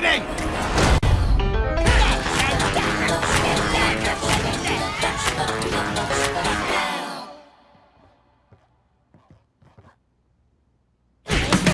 fighting!